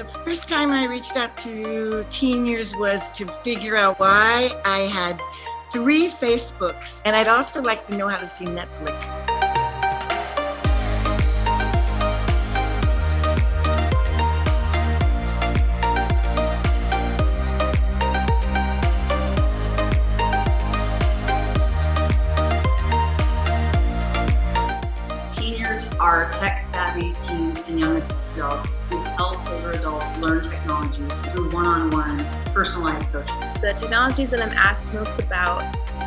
The first time I reached out to Teeniors was to figure out why I had three Facebooks, and I'd also like to know how to see Netflix. Teeniors are tech-savvy teens and young adults adults learn technology through one-on-one personalized coaching. The technologies that I'm asked most about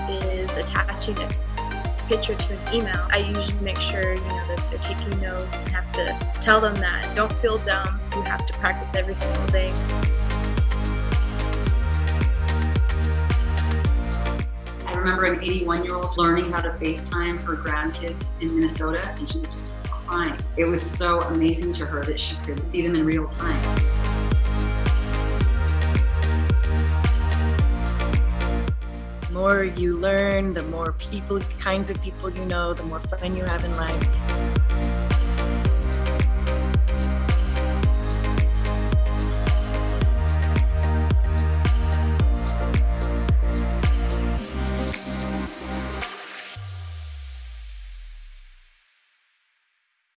is attaching a picture to an email. I usually make sure you know that they're taking notes have to tell them that don't feel dumb. You have to practice every single day. Remember an 81 year old learning how to FaceTime her grandkids in Minnesota and she was just crying. It was so amazing to her that she could see them in real time. The more you learn, the more people, kinds of people you know, the more fun you have in life.